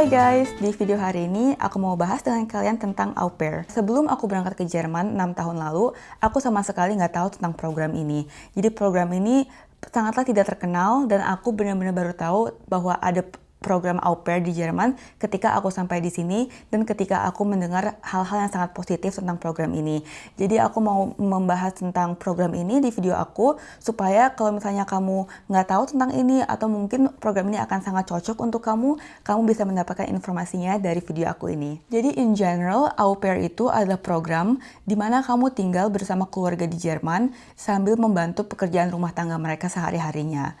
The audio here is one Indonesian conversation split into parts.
Hai guys, di video hari ini aku mau bahas dengan kalian tentang au pair. Sebelum aku berangkat ke Jerman 6 tahun lalu, aku sama sekali nggak tahu tentang program ini. Jadi program ini sangatlah tidak terkenal dan aku benar-benar baru tahu bahwa ada program au pair di Jerman ketika aku sampai di sini dan ketika aku mendengar hal-hal yang sangat positif tentang program ini. Jadi aku mau membahas tentang program ini di video aku supaya kalau misalnya kamu nggak tahu tentang ini atau mungkin program ini akan sangat cocok untuk kamu, kamu bisa mendapatkan informasinya dari video aku ini. Jadi in general, au pair itu adalah program di mana kamu tinggal bersama keluarga di Jerman sambil membantu pekerjaan rumah tangga mereka sehari-harinya.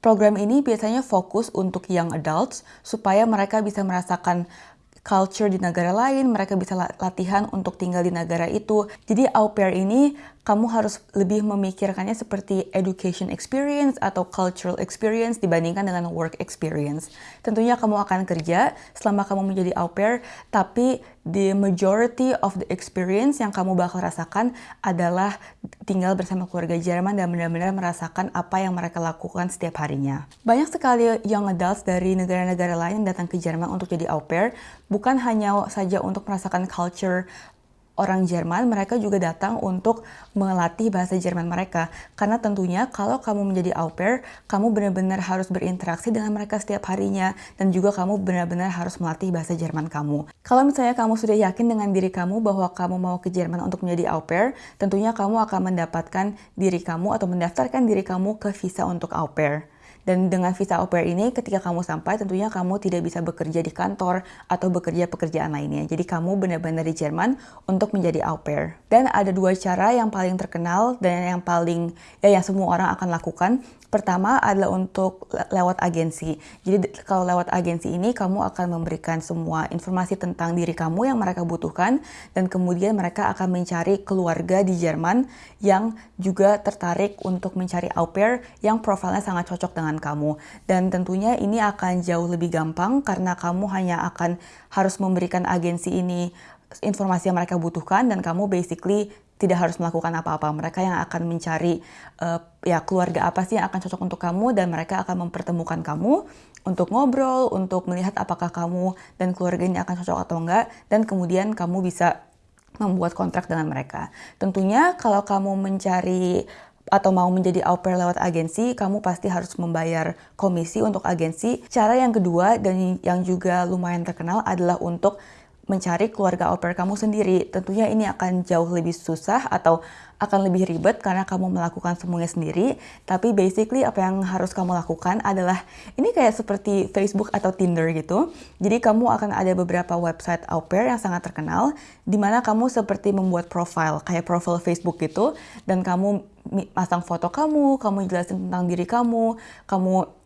Program ini biasanya fokus untuk young adults supaya mereka bisa merasakan culture di negara lain, mereka bisa latihan untuk tinggal di negara itu. Jadi au pair ini kamu harus lebih memikirkannya seperti education experience atau cultural experience dibandingkan dengan work experience. Tentunya kamu akan kerja selama kamu menjadi au pair, tapi the majority of the experience yang kamu bakal rasakan adalah tinggal bersama keluarga Jerman dan benar-benar merasakan apa yang mereka lakukan setiap harinya. Banyak sekali young adults dari negara-negara lain datang ke Jerman untuk jadi au pair, bukan hanya saja untuk merasakan culture orang Jerman, mereka juga datang untuk melatih bahasa Jerman mereka. Karena tentunya kalau kamu menjadi au pair, kamu benar-benar harus berinteraksi dengan mereka setiap harinya, dan juga kamu benar-benar harus melatih bahasa Jerman kamu. Kalau misalnya kamu sudah yakin dengan diri kamu bahwa kamu mau ke Jerman untuk menjadi au pair, tentunya kamu akan mendapatkan diri kamu atau mendaftarkan diri kamu ke visa untuk au pair. Dan dengan visa au pair ini, ketika kamu sampai, tentunya kamu tidak bisa bekerja di kantor atau bekerja pekerjaan lainnya. Jadi kamu benar-benar di Jerman untuk menjadi au pair. Dan ada dua cara yang paling terkenal dan yang paling, ya yang semua orang akan lakukan. Pertama adalah untuk lewat agensi. Jadi kalau lewat agensi ini kamu akan memberikan semua informasi tentang diri kamu yang mereka butuhkan dan kemudian mereka akan mencari keluarga di Jerman yang juga tertarik untuk mencari au pair yang profilnya sangat cocok dengan kamu. Dan tentunya ini akan jauh lebih gampang karena kamu hanya akan harus memberikan agensi ini informasi yang mereka butuhkan dan kamu basically tidak harus melakukan apa-apa. Mereka yang akan mencari uh, ya keluarga apa sih yang akan cocok untuk kamu dan mereka akan mempertemukan kamu untuk ngobrol, untuk melihat apakah kamu dan keluarga ini akan cocok atau enggak dan kemudian kamu bisa membuat kontrak dengan mereka. Tentunya kalau kamu mencari atau mau menjadi au pair lewat agensi, kamu pasti harus membayar komisi untuk agensi. Cara yang kedua dan yang juga lumayan terkenal adalah untuk mencari keluarga au pair kamu sendiri. Tentunya ini akan jauh lebih susah atau akan lebih ribet karena kamu melakukan semuanya sendiri. Tapi basically apa yang harus kamu lakukan adalah ini kayak seperti Facebook atau Tinder gitu. Jadi kamu akan ada beberapa website au pair yang sangat terkenal di mana kamu seperti membuat profile kayak profile Facebook gitu dan kamu pasang foto kamu, kamu jelasin tentang diri kamu, kamu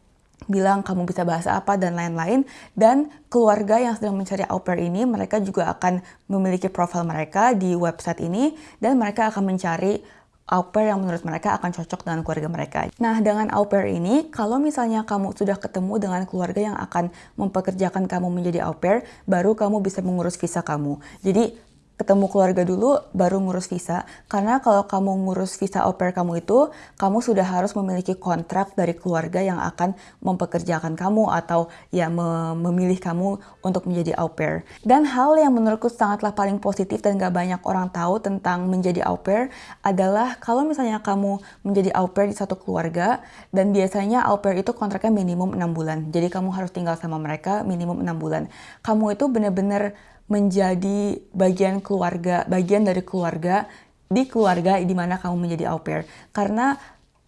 bilang kamu bisa bahasa apa dan lain-lain dan keluarga yang sedang mencari au pair ini mereka juga akan memiliki profil mereka di website ini dan mereka akan mencari au pair yang menurut mereka akan cocok dengan keluarga mereka. Nah, dengan au pair ini, kalau misalnya kamu sudah ketemu dengan keluarga yang akan mempekerjakan kamu menjadi au pair, baru kamu bisa mengurus visa kamu. Jadi, ketemu keluarga dulu baru ngurus visa. Karena kalau kamu ngurus visa au pair kamu itu kamu sudah harus memiliki kontrak dari keluarga yang akan mempekerjakan kamu atau ya memilih kamu untuk menjadi au pair. Dan hal yang menurutku sangatlah paling positif dan gak banyak orang tahu tentang menjadi au pair adalah kalau misalnya kamu menjadi au pair di satu keluarga dan biasanya au pair itu kontraknya minimum 6 bulan. Jadi kamu harus tinggal sama mereka minimum 6 bulan. Kamu itu benar-benar menjadi bagian keluarga, bagian dari keluarga di keluarga di mana kamu menjadi au pair. Karena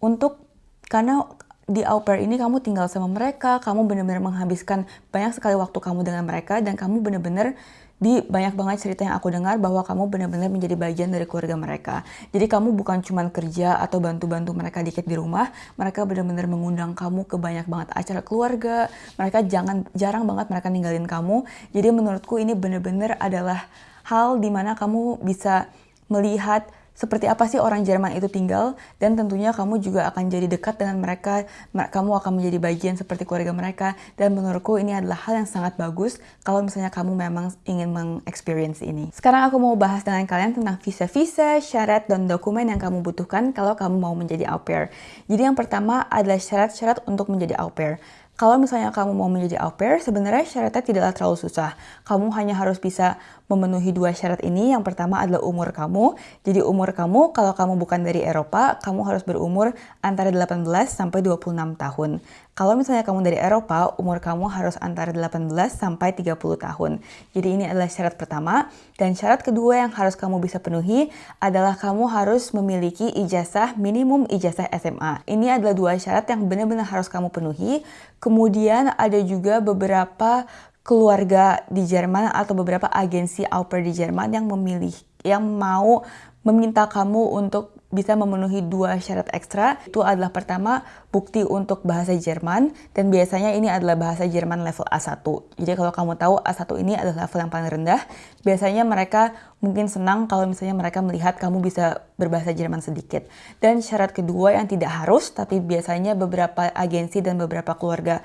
untuk karena di au pair ini kamu tinggal sama mereka, kamu benar-benar menghabiskan banyak sekali waktu kamu dengan mereka dan kamu benar-benar di banyak banget cerita yang aku dengar bahwa kamu benar-benar menjadi bagian dari keluarga mereka. Jadi kamu bukan cuma kerja atau bantu-bantu mereka dikit di rumah, mereka benar-benar mengundang kamu ke banyak banget acara keluarga. Mereka jangan jarang banget mereka ninggalin kamu. Jadi menurutku ini benar-benar adalah hal di mana kamu bisa melihat seperti apa sih orang Jerman itu tinggal? Dan tentunya kamu juga akan jadi dekat dengan mereka. Kamu akan menjadi bagian seperti keluarga mereka. Dan menurutku ini adalah hal yang sangat bagus kalau misalnya kamu memang ingin mengexperience ini. Sekarang aku mau bahas dengan kalian tentang visa-visa, syarat, dan dokumen yang kamu butuhkan kalau kamu mau menjadi au pair. Jadi yang pertama adalah syarat-syarat untuk menjadi au pair. Kalau misalnya kamu mau menjadi au pair, sebenarnya syaratnya tidaklah terlalu susah. Kamu hanya harus bisa memenuhi dua syarat ini. Yang pertama adalah umur kamu. Jadi umur kamu, kalau kamu bukan dari Eropa, kamu harus berumur antara 18 sampai 26 tahun. Kalau misalnya kamu dari Eropa, umur kamu harus antara 18 sampai 30 tahun. Jadi ini adalah syarat pertama. Dan syarat kedua yang harus kamu bisa penuhi adalah kamu harus memiliki ijazah minimum ijazah SMA. Ini adalah dua syarat yang benar-benar harus kamu penuhi. Kemudian ada juga beberapa keluarga di Jerman atau beberapa agensi au di Jerman yang memilih yang mau meminta kamu untuk bisa memenuhi dua syarat ekstra. Itu adalah pertama, bukti untuk bahasa Jerman, dan biasanya ini adalah bahasa Jerman level A1. Jadi kalau kamu tahu A1 ini adalah level yang paling rendah, biasanya mereka mungkin senang kalau misalnya mereka melihat kamu bisa berbahasa Jerman sedikit. Dan syarat kedua yang tidak harus, tapi biasanya beberapa agensi dan beberapa keluarga,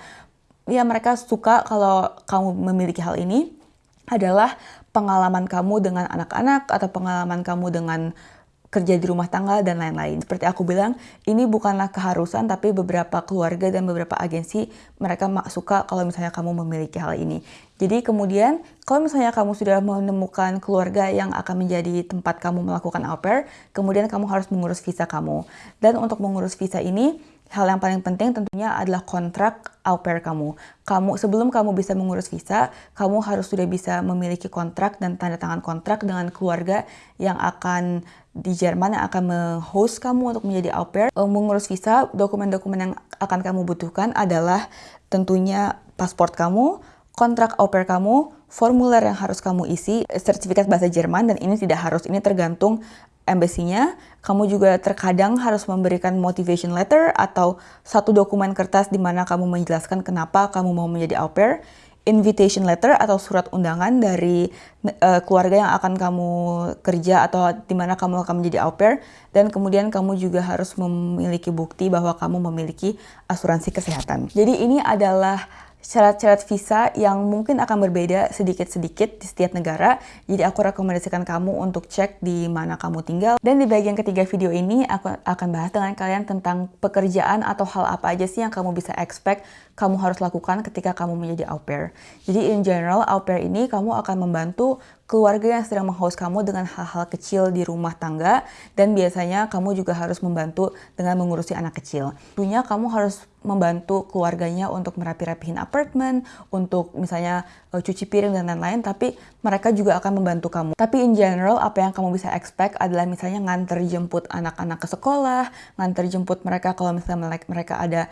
ya mereka suka kalau kamu memiliki hal ini, adalah pengalaman kamu dengan anak-anak atau pengalaman kamu dengan kerja di rumah tangga, dan lain-lain. Seperti aku bilang, ini bukanlah keharusan, tapi beberapa keluarga dan beberapa agensi, mereka suka kalau misalnya kamu memiliki hal ini. Jadi kemudian, kalau misalnya kamu sudah menemukan keluarga yang akan menjadi tempat kamu melakukan au pair, kemudian kamu harus mengurus visa kamu. Dan untuk mengurus visa ini, hal yang paling penting tentunya adalah kontrak au pair kamu. Kamu sebelum kamu bisa mengurus visa, kamu harus sudah bisa memiliki kontrak dan tanda tangan kontrak dengan keluarga yang akan di Jerman yang akan menghost kamu untuk menjadi au pair. Uh, mengurus visa, dokumen-dokumen yang akan kamu butuhkan adalah tentunya paspor kamu, kontrak au pair kamu, formulir yang harus kamu isi, sertifikat bahasa Jerman, dan ini tidak harus, ini tergantung embassy-nya. Kamu juga terkadang harus memberikan motivation letter atau satu dokumen kertas di mana kamu menjelaskan kenapa kamu mau menjadi au pair invitation letter atau surat undangan dari uh, keluarga yang akan kamu kerja atau di mana kamu akan menjadi au pair dan kemudian kamu juga harus memiliki bukti bahwa kamu memiliki asuransi kesehatan. Jadi ini adalah syarat-syarat visa yang mungkin akan berbeda sedikit-sedikit di setiap negara. Jadi aku rekomendasikan kamu untuk cek di mana kamu tinggal. Dan di bagian ketiga video ini aku akan bahas dengan kalian tentang pekerjaan atau hal apa aja sih yang kamu bisa expect kamu harus lakukan ketika kamu menjadi au pair. Jadi in general, au pair ini kamu akan membantu keluarga yang sedang menghost kamu dengan hal-hal kecil di rumah tangga dan biasanya kamu juga harus membantu dengan mengurusi anak kecil. Tentunya kamu harus membantu keluarganya untuk merapi-rapihin apartemen, untuk misalnya uh, cuci piring dan lain-lain, tapi mereka juga akan membantu kamu. Tapi in general, apa yang kamu bisa expect adalah misalnya nganter jemput anak-anak ke sekolah, nganter jemput mereka kalau misalnya mereka ada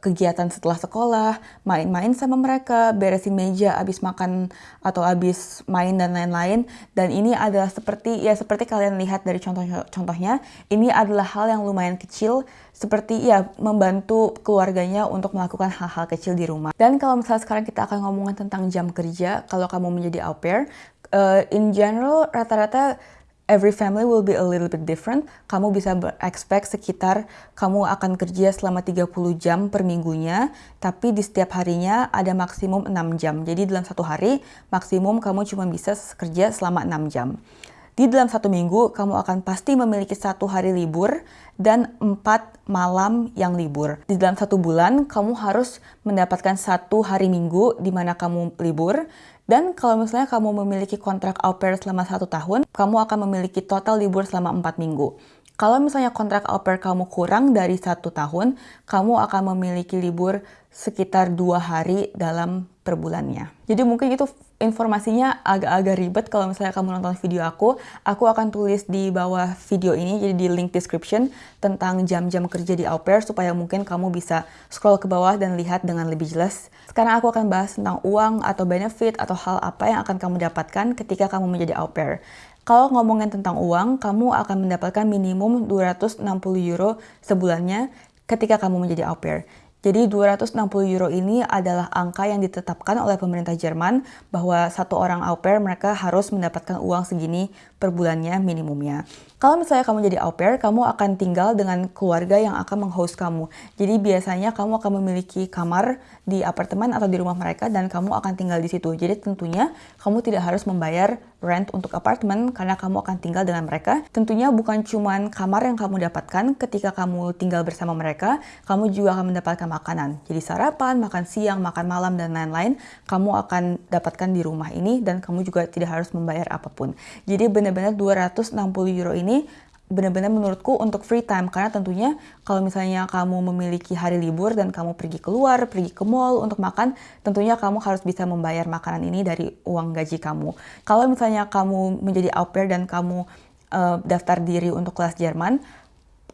kegiatan setelah sekolah, main-main sama mereka, beresin meja abis makan atau abis main dan lain-lain. Dan ini adalah seperti ya seperti kalian lihat dari contoh-contohnya, ini adalah hal yang lumayan kecil seperti ya membantu keluarganya untuk melakukan hal-hal kecil di rumah. Dan kalau misalnya sekarang kita akan ngomongin tentang jam kerja, kalau kamu menjadi au pair, uh, in general rata-rata every family will be a little bit different. Kamu bisa expect sekitar kamu akan kerja selama 30 jam per minggunya, tapi di setiap harinya ada maksimum 6 jam. Jadi dalam satu hari, maksimum kamu cuma bisa kerja selama 6 jam. Di dalam satu minggu, kamu akan pasti memiliki satu hari libur dan empat malam yang libur. Di dalam satu bulan, kamu harus mendapatkan satu hari minggu di mana kamu libur, dan kalau misalnya kamu memiliki kontrak au pair selama satu tahun, kamu akan memiliki total libur selama empat minggu. Kalau misalnya kontrak au pair kamu kurang dari satu tahun, kamu akan memiliki libur sekitar dua hari dalam per bulannya. Jadi mungkin itu informasinya agak-agak ribet kalau misalnya kamu nonton video aku. Aku akan tulis di bawah video ini, jadi di link description, tentang jam-jam kerja di au pair supaya mungkin kamu bisa scroll ke bawah dan lihat dengan lebih jelas. Sekarang aku akan bahas tentang uang atau benefit atau hal apa yang akan kamu dapatkan ketika kamu menjadi au pair. Kalau ngomongin tentang uang, kamu akan mendapatkan minimum 260 euro sebulannya ketika kamu menjadi au pair. Jadi 260 euro ini adalah angka yang ditetapkan oleh pemerintah Jerman bahwa satu orang au pair mereka harus mendapatkan uang segini per bulannya minimumnya. Kalau misalnya kamu jadi au pair, kamu akan tinggal dengan keluarga yang akan menghost kamu. Jadi biasanya kamu akan memiliki kamar di apartemen atau di rumah mereka dan kamu akan tinggal di situ. Jadi tentunya kamu tidak harus membayar rent untuk apartemen karena kamu akan tinggal dengan mereka. Tentunya bukan cuma kamar yang kamu dapatkan ketika kamu tinggal bersama mereka, kamu juga akan mendapatkan makanan. Jadi sarapan, makan siang, makan malam, dan lain-lain, kamu akan dapatkan di rumah ini dan kamu juga tidak harus membayar apa pun. Jadi benar-benar 260 euro ini ini benar-benar menurutku untuk free time karena tentunya kalau misalnya kamu memiliki hari libur dan kamu pergi keluar, pergi ke mall untuk makan, tentunya kamu harus bisa membayar makanan ini dari uang gaji kamu. Kalau misalnya kamu menjadi au pair dan kamu uh, daftar diri untuk kelas Jerman,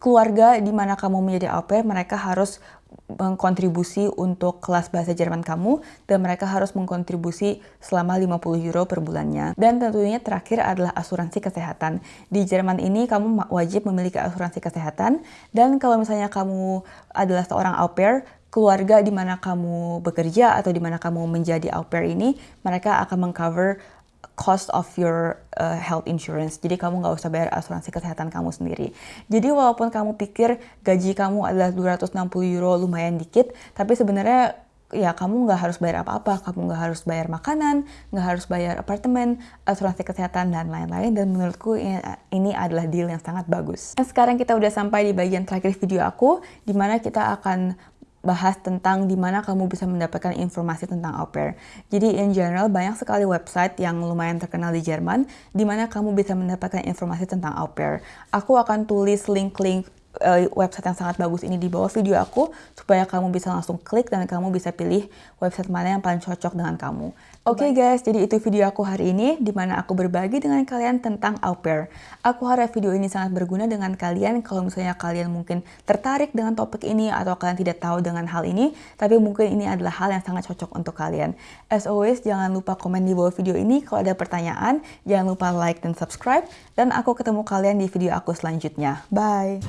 keluarga di mana kamu menjadi au pair, mereka harus mengkontribusi untuk kelas bahasa Jerman kamu dan mereka harus mengkontribusi selama 50 euro per bulannya. Dan tentunya terakhir adalah asuransi kesehatan. Di Jerman ini kamu wajib memiliki asuransi kesehatan dan kalau misalnya kamu adalah seorang au pair, keluarga di mana kamu bekerja atau di mana kamu menjadi au pair ini, mereka akan mengcover cost of your uh, health insurance. Jadi kamu nggak usah bayar asuransi kesehatan kamu sendiri. Jadi walaupun kamu pikir gaji kamu adalah 260 euro lumayan dikit, tapi sebenarnya ya kamu nggak harus bayar apa-apa, kamu nggak harus bayar makanan, nggak harus bayar apartemen, asuransi kesehatan dan lain-lain. Dan menurutku ini adalah deal yang sangat bagus. Dan sekarang kita udah sampai di bagian terakhir video aku, di mana kita akan bahas tentang di mana kamu bisa mendapatkan informasi tentang au pair. Jadi in general banyak sekali website yang lumayan terkenal di Jerman di mana kamu bisa mendapatkan informasi tentang au pair. Aku akan tulis link-link uh, website yang sangat bagus ini di bawah video aku supaya kamu bisa langsung klik dan kamu bisa pilih website mana yang paling cocok dengan kamu. Oke okay guys, jadi itu video aku hari ini di mana aku berbagi dengan kalian tentang au pair. Aku harap video ini sangat berguna dengan kalian kalau misalnya kalian mungkin tertarik dengan topik ini atau kalian tidak tahu dengan hal ini, tapi mungkin ini adalah hal yang sangat cocok untuk kalian. As always, jangan lupa komen di bawah video ini kalau ada pertanyaan, jangan lupa like dan subscribe, dan aku ketemu kalian di video aku selanjutnya. Bye!